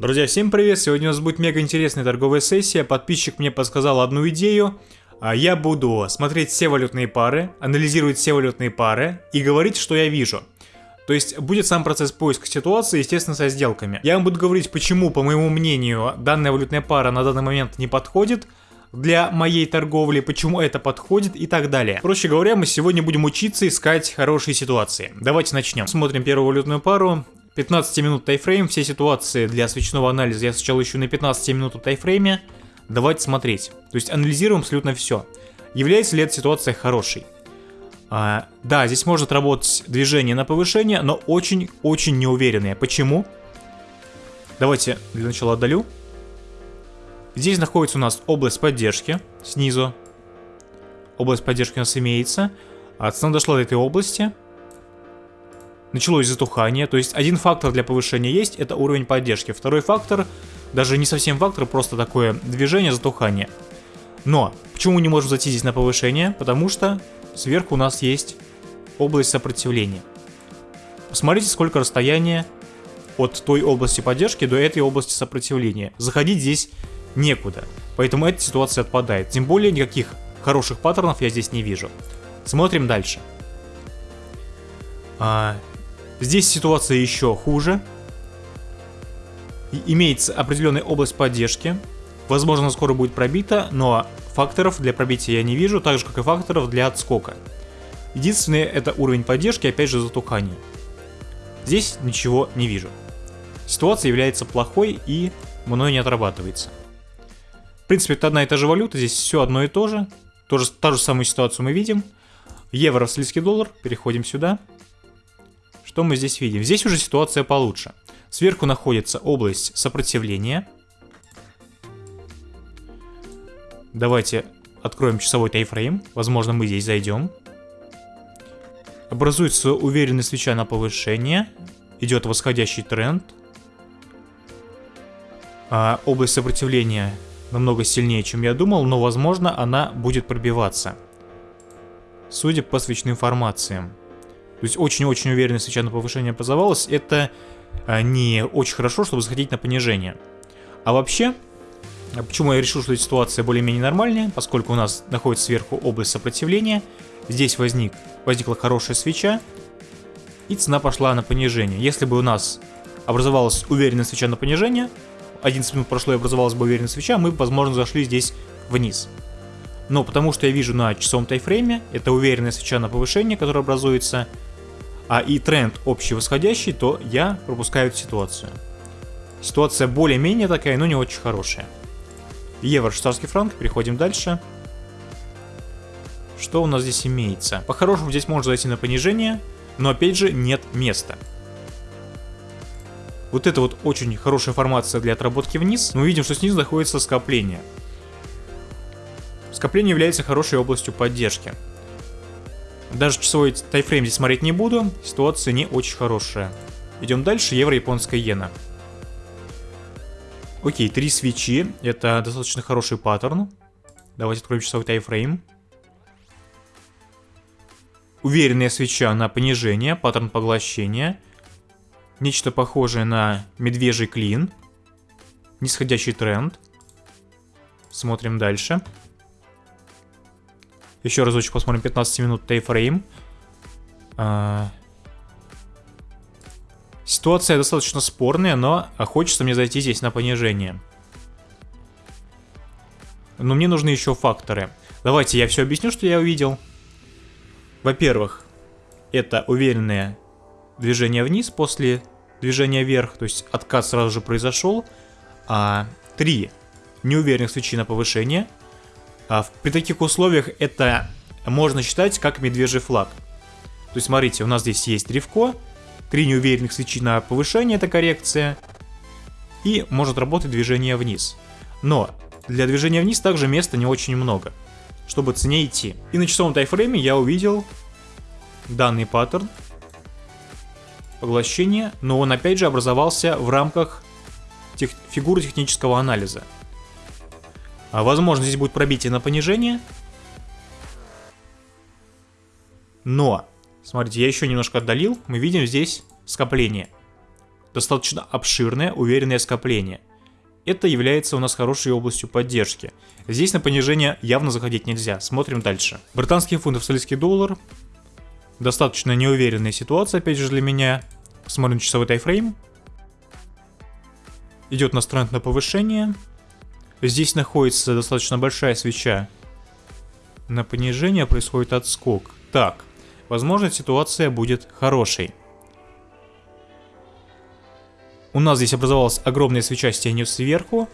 Друзья, всем привет! Сегодня у нас будет мега интересная торговая сессия. Подписчик мне подсказал одну идею. А, я буду смотреть все валютные пары, анализировать все валютные пары и говорить, что я вижу. То есть будет сам процесс поиска ситуации, естественно, со сделками. Я вам буду говорить, почему, по моему мнению, данная валютная пара на данный момент не подходит для моей торговли, почему это подходит и так далее. Проще говоря, мы сегодня будем учиться искать хорошие ситуации. Давайте начнем. Смотрим первую валютную пару. 15 минут тайфрейм, все ситуации для свечного анализа я сначала ищу на 15 минут тайфрейме. Давайте смотреть. То есть анализируем абсолютно все. Является ли эта ситуация хорошей? А, да, здесь может работать движение на повышение, но очень-очень неуверенное. Почему? Давайте для начала отдалю. Здесь находится у нас область поддержки снизу. Область поддержки у нас имеется. А цена дошла до этой области началось затухание. То есть один фактор для повышения есть, это уровень поддержки. Второй фактор, даже не совсем фактор, просто такое движение, затухание. Но, почему мы не можем зайти здесь на повышение? Потому что сверху у нас есть область сопротивления. Посмотрите, сколько расстояния от той области поддержки до этой области сопротивления. Заходить здесь некуда. Поэтому эта ситуация отпадает. Тем более никаких хороших паттернов я здесь не вижу. Смотрим дальше. А, Здесь ситуация еще хуже. Имеется определенная область поддержки. Возможно, скоро будет пробита, но факторов для пробития я не вижу, так же как и факторов для отскока. Единственное, это уровень поддержки, опять же, затухание. Здесь ничего не вижу. Ситуация является плохой и мной не отрабатывается. В принципе, это одна и та же валюта, здесь все одно и то же. Тоже, та же самую ситуацию мы видим. Евро, австралийский доллар, переходим сюда. Что мы здесь видим? Здесь уже ситуация получше. Сверху находится область сопротивления. Давайте откроем часовой тайфрейм. Возможно, мы здесь зайдем. Образуется уверенная свеча на повышение. Идет восходящий тренд. А, область сопротивления намного сильнее, чем я думал, но, возможно, она будет пробиваться. Судя по свечным формациям. То есть очень-очень уверенно свеча на повышение образовалась. Это а, не очень хорошо, чтобы заходить на понижение. А вообще, а почему я решил, что эта ситуация более-менее нормальная, поскольку у нас находится сверху область сопротивления, здесь возник, возникла хорошая свеча, и цена пошла на понижение. Если бы у нас образовалась уверенная свеча на понижение, 11 минут прошло и образовалась бы уверенная свеча, мы возможно, зашли здесь вниз. Но потому что я вижу на часовом тайфрейме, это уверенная свеча на повышение, которая образуется, а и тренд общий восходящий, то я пропускаю эту ситуацию. Ситуация более-менее такая, но не очень хорошая. Евро, швейцарский франк, переходим дальше. Что у нас здесь имеется? По-хорошему здесь можно зайти на понижение, но опять же нет места. Вот это вот очень хорошая формация для отработки вниз. Мы видим, что снизу находится скопление. Скопление является хорошей областью поддержки. Даже часовой тайфрейм здесь смотреть не буду, ситуация не очень хорошая. Идем дальше, евро-японская иена. Окей, три свечи, это достаточно хороший паттерн. Давайте откроем часовой тайфрейм. Уверенная свеча на понижение, паттерн поглощения. Нечто похожее на медвежий клин. Нисходящий тренд. Смотрим дальше. Еще разочек посмотрим 15 минут тайфрейм. А... Ситуация достаточно спорная, но хочется мне зайти здесь на понижение. Но мне нужны еще факторы. Давайте я все объясню, что я увидел. Во-первых, это уверенное движение вниз после движения вверх, то есть откат сразу же произошел. А, три неуверенных свечи на повышение – при таких условиях это можно считать как медвежий флаг. То есть смотрите, у нас здесь есть древко, три неуверенных свечи на повышение, это коррекция, и может работать движение вниз. Но для движения вниз также места не очень много, чтобы цене идти. И на часовом тайфрейме я увидел данный паттерн поглощения, но он опять же образовался в рамках тех, фигуры технического анализа. А возможно, здесь будет пробитие на понижение. Но, смотрите, я еще немножко отдалил. Мы видим здесь скопление. достаточно обширное, уверенное скопление. Это является у нас хорошей областью поддержки. Здесь на понижение явно заходить нельзя. Смотрим дальше. Британский фунт, австралийский доллар. Достаточно неуверенная ситуация, опять же, для меня. Смотрим часовой тайфрейм. Идет тренд на повышение. Здесь находится достаточно большая свеча. На понижение происходит отскок. Так, возможно ситуация будет хорошей. У нас здесь образовалась огромная свеча с тенью сверху.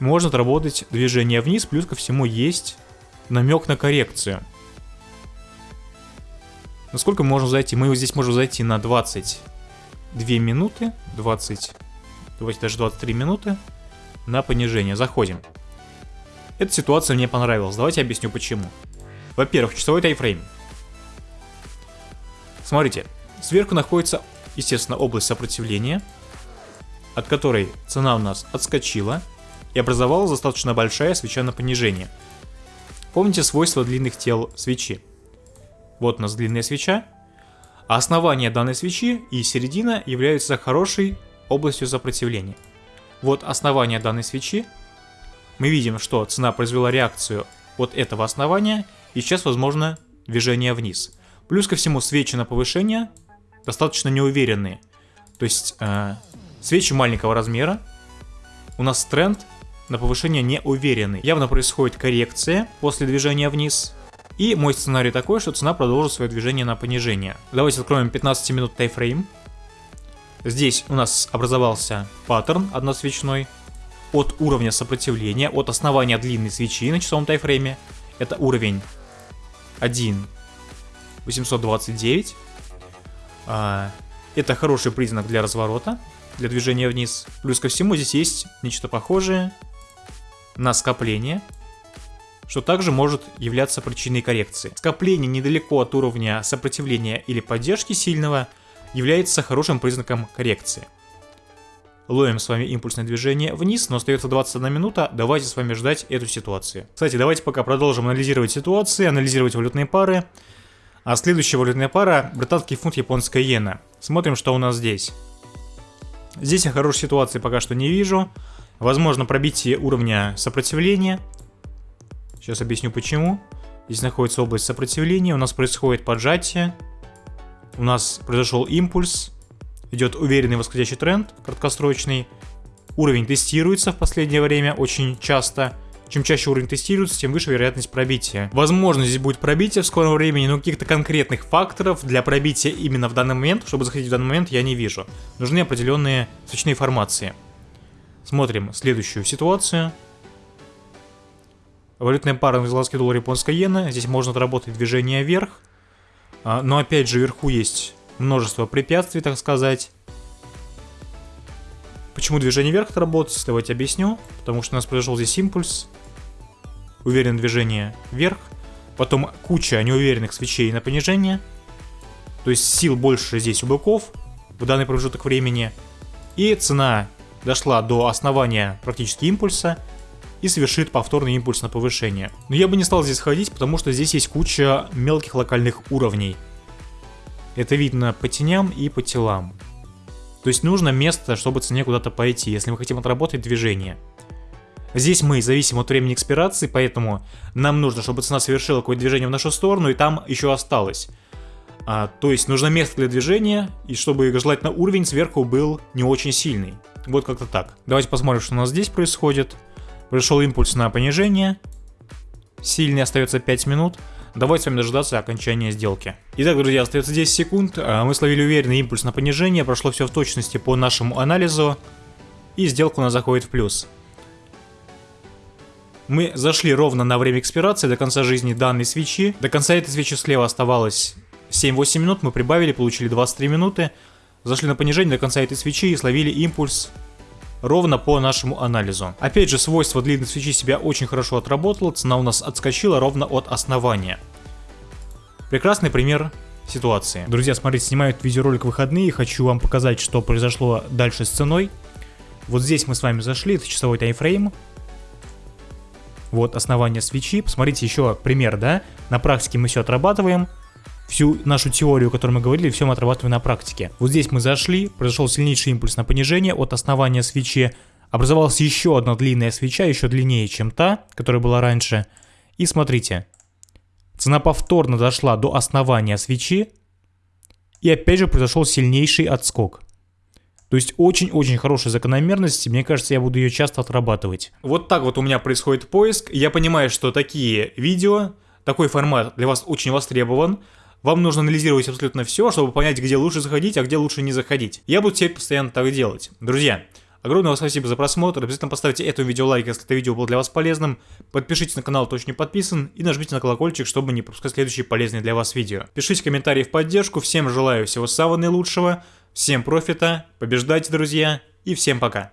Можно отработать движение вниз, плюс ко всему есть намек на коррекцию. Насколько можем зайти? Мы здесь можем зайти на 22 минуты, 20, давайте даже 23 минуты на понижение. Заходим. Эта ситуация мне понравилась. Давайте объясню почему. Во-первых, часовой тайфрейм. Смотрите, сверху находится, естественно, область сопротивления, от которой цена у нас отскочила и образовалась достаточно большая свеча на понижение. Помните свойства длинных тел свечи? Вот у нас длинная свеча, а основание данной свечи и середина являются хорошей областью сопротивления. Вот основание данной свечи. Мы видим, что цена произвела реакцию от этого основания, и сейчас возможно движение вниз. Плюс ко всему свечи на повышение достаточно неуверенные. То есть э, свечи маленького размера, у нас тренд на повышение неуверенный. Явно происходит коррекция после движения вниз. И мой сценарий такой, что цена продолжит свое движение на понижение. Давайте откроем 15 минут тайфрейм. Здесь у нас образовался паттерн односвечной от уровня сопротивления, от основания длинной свечи на часовом тайфрейме. Это уровень 1 829. А, это хороший признак для разворота, для движения вниз. Плюс ко всему здесь есть нечто похожее на скопление, что также может являться причиной коррекции. Скопление недалеко от уровня сопротивления или поддержки сильного – является хорошим признаком коррекции. Ловим с вами импульсное движение вниз, но остается 21 минута, давайте с вами ждать эту ситуацию. Кстати, давайте пока продолжим анализировать ситуации, анализировать валютные пары. А следующая валютная пара – британский фунт, японская иена. Смотрим, что у нас здесь. Здесь я хорошей ситуации пока что не вижу. Возможно пробитие уровня сопротивления. Сейчас объясню почему. Здесь находится область сопротивления, у нас происходит поджатие у нас произошел импульс, идет уверенный восходящий тренд, краткосрочный. Уровень тестируется в последнее время очень часто. Чем чаще уровень тестируется, тем выше вероятность пробития. Возможно, здесь будет пробитие в скором времени, но каких-то конкретных факторов для пробития именно в данный момент, чтобы заходить в данный момент, я не вижу. Нужны определенные свечные формации. Смотрим следующую ситуацию. Валютная пара английский доллар, японская иена. Здесь можно отработать движение вверх. А, но опять же, вверху есть множество препятствий, так сказать. Почему движение вверх работает, давайте объясню. Потому что у нас произошел здесь импульс. Уверен движение вверх. Потом куча неуверенных свечей на понижение. То есть сил больше здесь у быков в данный промежуток времени. И цена дошла до основания практически импульса и совершит повторный импульс на повышение. Но я бы не стал здесь ходить, потому что здесь есть куча мелких локальных уровней. Это видно по теням и по телам. То есть нужно место, чтобы цене куда-то пойти, если мы хотим отработать движение. Здесь мы зависим от времени экспирации, поэтому нам нужно, чтобы цена совершила какое-то движение в нашу сторону, и там еще осталось. А, то есть нужно место для движения, и чтобы желательно уровень сверху был не очень сильный. Вот как-то так. Давайте посмотрим, что у нас здесь происходит. Пришел импульс на понижение. Сильный остается 5 минут. Давайте с вами дождаться окончания сделки. Итак, друзья, остается 10 секунд. А, мы словили уверенный импульс на понижение. Прошло все в точности по нашему анализу. И сделка у нас заходит в плюс. Мы зашли ровно на время экспирации до конца жизни данной свечи. До конца этой свечи слева оставалось 7-8 минут. Мы прибавили, получили 23 минуты. Зашли на понижение до конца этой свечи и словили импульс ровно по нашему анализу. Опять же, свойство длинной свечи себя очень хорошо отработало, цена у нас отскочила ровно от основания. Прекрасный пример ситуации. Друзья, смотрите, снимаю видеоролик выходные, хочу вам показать, что произошло дальше с ценой. Вот здесь мы с вами зашли, это часовой таймфрейм. Вот основание свечи. Посмотрите еще пример, да? На практике мы все отрабатываем. Всю нашу теорию, о которой мы говорили, все мы отрабатываем на практике. Вот здесь мы зашли, произошел сильнейший импульс на понижение от основания свечи, образовалась еще одна длинная свеча, еще длиннее, чем та, которая была раньше. И смотрите, цена повторно дошла до основания свечи, и опять же произошел сильнейший отскок. То есть очень-очень хорошая закономерность, мне кажется, я буду ее часто отрабатывать. Вот так вот у меня происходит поиск. Я понимаю, что такие видео, такой формат для вас очень востребован. Вам нужно анализировать абсолютно все, чтобы понять, где лучше заходить, а где лучше не заходить. Я буду теперь постоянно так делать. Друзья, огромное вам спасибо за просмотр. Обязательно поставьте этому видео лайк, если это видео было для вас полезным. Подпишитесь на канал, кто еще не подписан. И нажмите на колокольчик, чтобы не пропускать следующие полезные для вас видео. Пишите комментарии в поддержку. Всем желаю всего самого наилучшего. Всем профита, побеждайте, друзья, и всем пока.